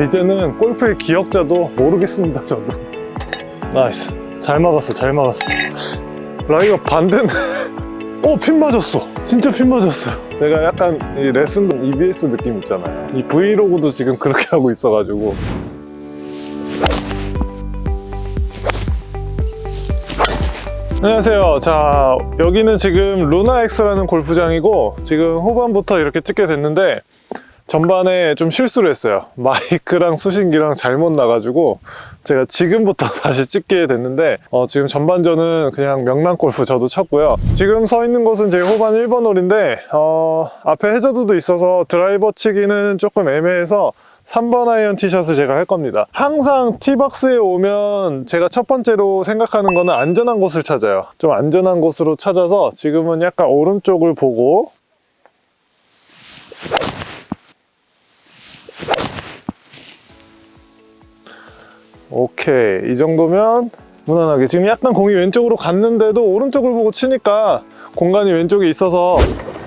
이제는 골프의 기역자도 모르겠습니다 저도 nice 잘 막았어 잘 막았어 라이가 반대네 어, 핀 맞았어. 진짜 핀 맞았어요. 제가 약간 이 레슨도 EBS 느낌 있잖아요. 이 브이로그도 지금 그렇게 하고 있어가지고. 안녕하세요. 자, 여기는 지금 루나엑스라는 골프장이고, 지금 후반부터 이렇게 찍게 됐는데, 전반에 좀 실수를 했어요. 마이크랑 수신기랑 잘못 놔가지고 제가 지금부터 다시 찍게 됐는데 어, 지금 전반전은 그냥 명랑 골프 저도 쳤고요. 지금 서 있는 곳은 제 후반 1번 홀인데 어, 앞에 해저드도 있어서 드라이버 치기는 조금 애매해서 3번 아이언 티샷을 제가 할 겁니다. 항상 티박스에 오면 제가 첫 번째로 생각하는 거는 안전한 곳을 찾아요. 좀 안전한 곳으로 찾아서 지금은 약간 오른쪽을 보고 오케이. 이 정도면 무난하게. 지금 약간 공이 왼쪽으로 갔는데도 오른쪽을 보고 치니까 공간이 왼쪽에 있어서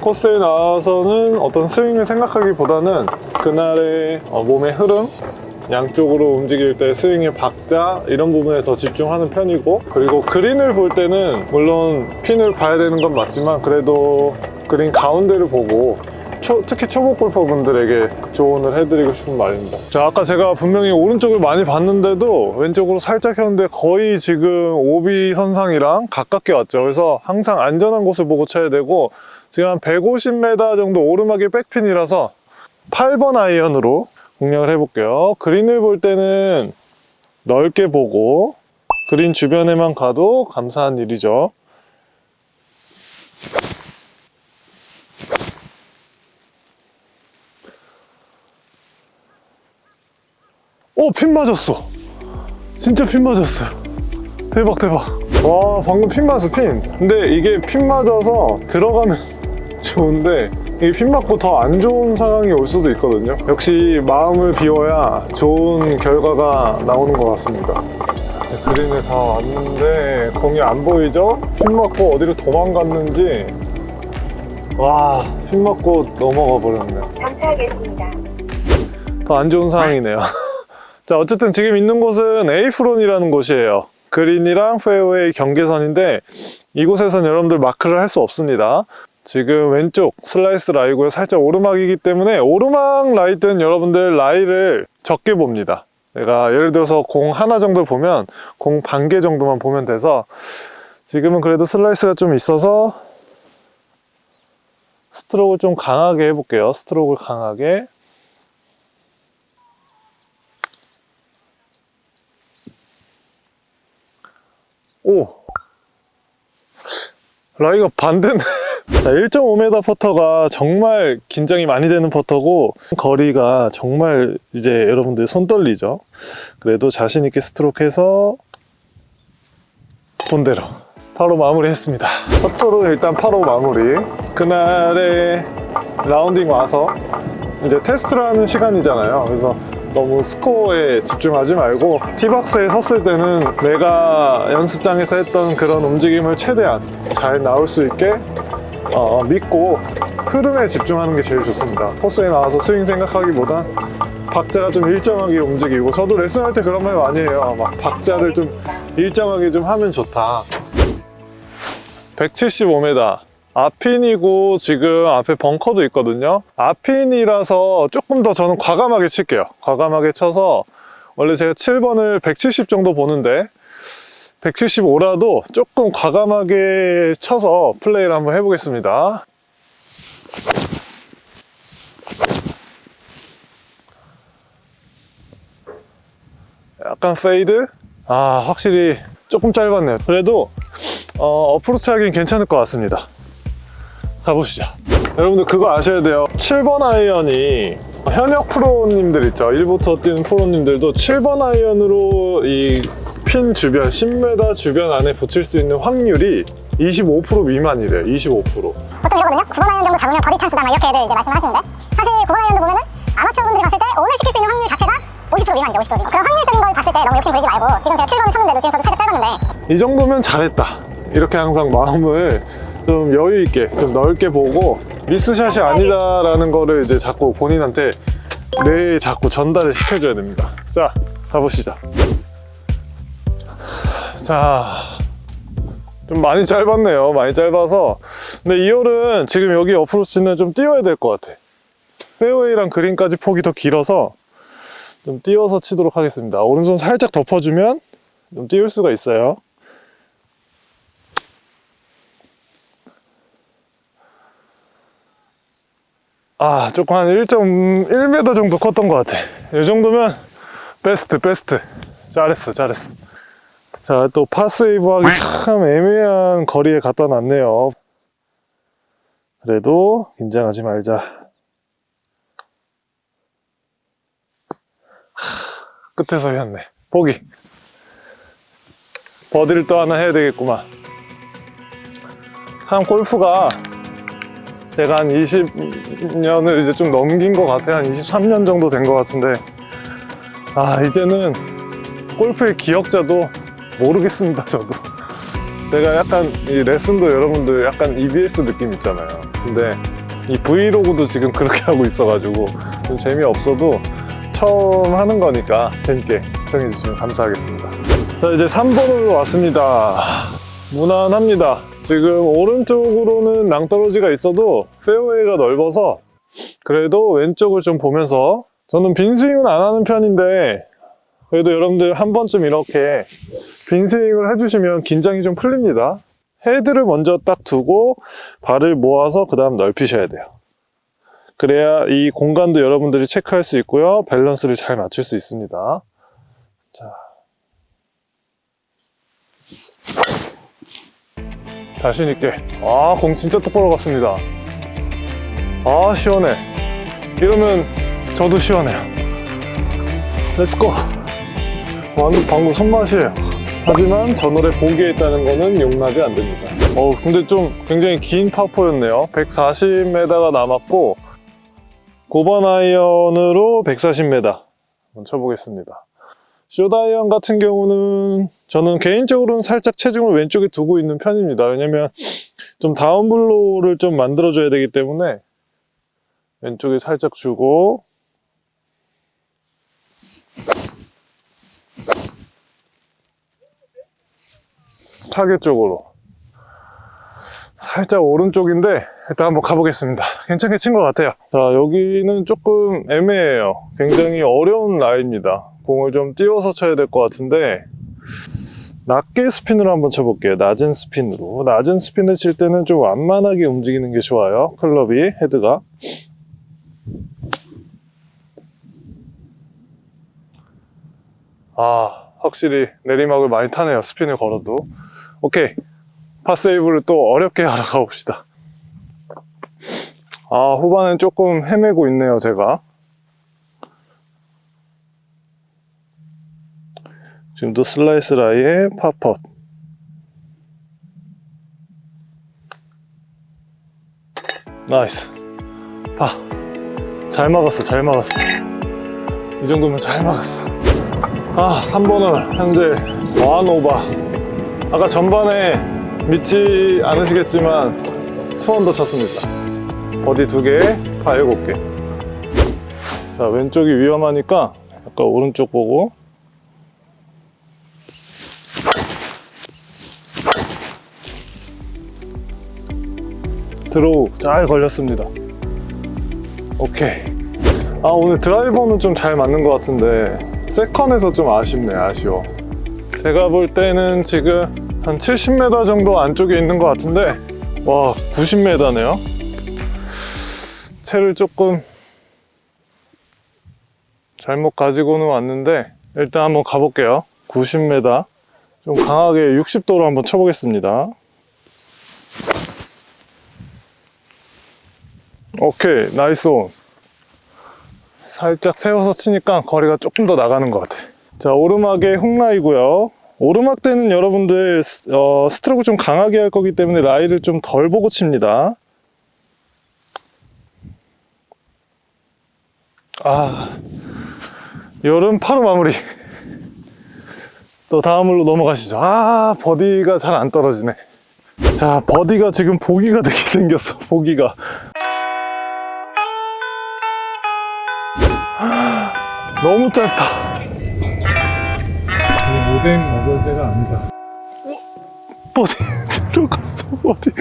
코스에 나와서는 어떤 스윙을 생각하기보다는 그날의 어, 몸의 흐름 양쪽으로 움직일 때 스윙의 박자 이런 부분에 더 집중하는 편이고 그리고 그린을 볼 때는 물론 핀을 봐야 되는 건 맞지만 그래도 그린 가운데를 보고 초- 특히 초보 골퍼분들에게 조언을 해드리고 싶은 말입니다. 자, 아까 제가 분명히 오른쪽을 많이 봤는데도 왼쪽으로 살짝 했는데 거의 지금 오비 선상이랑 가깝게 왔죠. 그래서 항상 안전한 곳을 보고 쳐야 되고 지금 한 150m 정도 오르막이 백핀이라서 8번 아이언으로 공략을 해볼게요. 그린을 볼 때는 넓게 보고 그린 주변에만 가도 감사한 일이죠. 오, 핀 맞았어. 진짜 핀 맞았어요. 대박, 대박. 와, 방금 핀 맞았어, 핀. 근데 이게 핀 맞아서 들어가면 좋은데, 이게 핀 맞고 더 안 좋은 상황이 올 수도 있거든요. 역시 마음을 비워야 좋은 결과가 나오는 것 같습니다. 이제 그린에 다 왔는데, 공이 안 보이죠? 핀 맞고 어디로 도망갔는지, 와, 핀 맞고 넘어가 버렸네요. 감사하겠습니다. 더 안 좋은 상황이네요. 자, 어쨌든 지금 있는 곳은 에이프론이라는 곳이에요. 그린이랑 페어웨이 경계선인데 이곳에선 여러분들 마크를 할 수 없습니다. 지금 왼쪽 슬라이스 라이고요. 살짝 오르막이기 때문에 오르막 라이 때는 여러분들 라이를 적게 봅니다. 내가 예를 들어서 공 하나 정도 보면 공 반 개 정도만 보면 돼서 지금은 그래도 슬라이스가 좀 있어서 스트로크를 좀 강하게 해볼게요. 스트로크를 강하게 오. 라이가 반대네. 자 1.5m 퍼터가 정말 긴장이 많이 되는 퍼터고 거리가 정말 이제 여러분들 손 떨리죠? 그래도 자신 있게 스트로크 해서 본대로 바로 마무리 했습니다. 첫 홀은 일단 파로 마무리. 그날의 라운딩 와서 이제 테스트를 하는 시간이잖아요. 그래서 너무 스코어에 집중하지 말고 티박스에 섰을 때는 내가 연습장에서 했던 그런 움직임을 최대한 잘 나올 수 있게 어, 믿고 흐름에 집중하는 게 제일 좋습니다. 코스에 나와서 스윙 생각하기보단 박자가 좀 일정하게 움직이고 저도 레슨할 때 그런 말 많이 해요. 막 박자를 좀 일정하게 좀 하면 좋다. 175m 앞핀이고 지금 앞에 벙커도 있거든요. 앞핀이라서 조금 더 저는 과감하게 칠게요. 과감하게 쳐서 원래 제가 7번을 170 정도 보는데 175라도 조금 과감하게 쳐서 플레이를 한번 해보겠습니다. 약간 페이드? 아 확실히 조금 짧았네요. 그래도 어, 어프로치 하긴 괜찮을 것 같습니다 가보시죠 여러분들 그거 아셔야 돼요 7번 아이언이 현역 프로님들 있죠 1부 투어 뛰는 프로님들도 7번 아이언으로 이 핀 주변 10m 주변 안에 붙일 수 있는 확률이 25% 미만이래요 25% 보통 이러거든요. 9번 아이언 정도 잡으면 버디 찬스다 막 이렇게들 이제 말씀하시는데 사실 9번 아이언도 보면은 아마추어 분들이 봤을 때 온을 시킬 수 있는 확률 자체가 50% 미만이죠. 50% 미만. 그런 확률적인 걸 봤을 때 너무 욕심 부리지 말고 지금 제가 7번을 쳤는데도 지금 저도 살짝 짧았는데 이 정도면 잘했다 이렇게 항상 마음을 좀 여유 있게 좀 넓게 보고 미스샷이 아니다라는 거를 이제 자꾸 본인한테 뇌에 자꾸 전달을 시켜줘야 됩니다. 자, 가보시죠. 자, 좀 많이 짧았네요. 많이 짧아서. 근데 이 홀은 지금 여기 어프로치는 좀 띄워야 될 것 같아. 페어웨이랑 그린까지 폭이 더 길어서 좀 띄워서 치도록 하겠습니다. 오른손 살짝 덮어주면 좀 띄울 수가 있어요. 아, 조금 한 1.1m 정도 컸던 것 같아. 이 정도면 베스트, 베스트. 잘했어, 잘했어. 자, 또 파세이브 하기 참 애매한 거리에 갖다 놨네요. 그래도 긴장하지 말자. 하, 끝에서 휘었네. 보기. 버디를 또 하나 해야 되겠구만. 참 골프가 제가 한 20년을 이제 좀 넘긴 것 같아요. 한 23년 정도 된 것 같은데. 아, 이제는 골프의 기억자도 모르겠습니다, 저도. 제가 약간 이 레슨도 여러분들 약간 EBS 느낌 있잖아요. 근데 이 브이로그도 지금 그렇게 하고 있어가지고 좀 재미없어도 처음 하는 거니까 재밌게 시청해주시면 감사하겠습니다. 자, 이제 3번으로 왔습니다. 무난합니다. 지금 오른쪽으로는 낭떠러지가 있어도 페어웨이가 넓어서 그래도 왼쪽을 좀 보면서 저는 빈스윙은 안 하는 편인데 그래도 여러분들 한 번쯤 이렇게 빈스윙을 해주시면 긴장이 좀 풀립니다. 헤드를 먼저 딱 두고 발을 모아서 그 다음 넓히셔야 돼요. 그래야 이 공간도 여러분들이 체크할 수 있고요. 밸런스를 잘 맞출 수 있습니다. 자. 자신있게. 아, 공 진짜 똑바로 갔습니다. 아, 시원해. 이러면 저도 시원해요. Let's go. 방금, 방금 손맛이에요. 하지만 저 노래 보기에 있다는 거는 용납이 안 됩니다. 어 근데 좀 굉장히 긴 파포였네요. 140m가 남았고 9번 아이언으로 140m 한번 쳐보겠습니다. 숏아이언 같은 경우는 저는 개인적으로는 살짝 체중을 왼쪽에 두고 있는 편입니다. 왜냐면 좀 다운블로우를 좀 만들어줘야 되기 때문에 왼쪽에 살짝 주고 타겟 쪽으로 살짝 오른쪽인데 일단 한번 가보겠습니다. 괜찮게 친 것 같아요. 자 여기는 조금 애매해요. 굉장히 어려운 라인입니다. 공을 좀 띄워서 쳐야 될 것 같은데 낮게 스핀으로 한번 쳐볼게요. 낮은 스핀으로. 낮은 스핀을 칠 때는 좀 완만하게 움직이는 게 좋아요. 클럽이 헤드가. 아 확실히 내리막을 많이 타네요. 스핀을 걸어도. 오케이. 파세이브를 또 어렵게 하러 가봅시다. 아 후반엔 조금 헤매고 있네요 제가 지금도 슬라이스 라이의 파 퍼트 nice. 파 잘 막았어 잘 막았어. 이 정도면 잘 막았어. 아 3번 홀 현재 one over 아까 전반에 믿지 않으시겠지만 two under 쳤습니다. 버디 2개, 파 7개. 자 왼쪽이 위험하니까 약간 오른쪽 보고 드로우 잘 걸렸습니다. 오케이. 아 오늘 드라이버는 좀 잘 맞는 것 같은데 세컨에서 좀 아쉽네 아쉬워. 제가 볼 때는 지금 한 70m 정도 안쪽에 있는 것 같은데 와 90m네요. 채를 조금 잘못 가지고는 왔는데 일단 한번 가볼게요. 90m 좀 강하게 60도로 한번 쳐보겠습니다 오케이 nice on. 살짝 세워서 치니까 거리가 조금 더 나가는 것 같아. 자 오르막의 훅라이고요. 오르막 때는 여러분들 어, 스트로크 좀 강하게 할 거기 때문에 라이를 좀 덜 보고 칩니다. 아 여름 파로 마무리. 또 다음으로 넘어가시죠. 아 버디가 잘 안 떨어지네. 자 버디가 지금 보기가 되게 생겼어 보기가 너무 짧다. 지금 오뎅 먹을 때가 아니다. 버디 들어갔어 버디.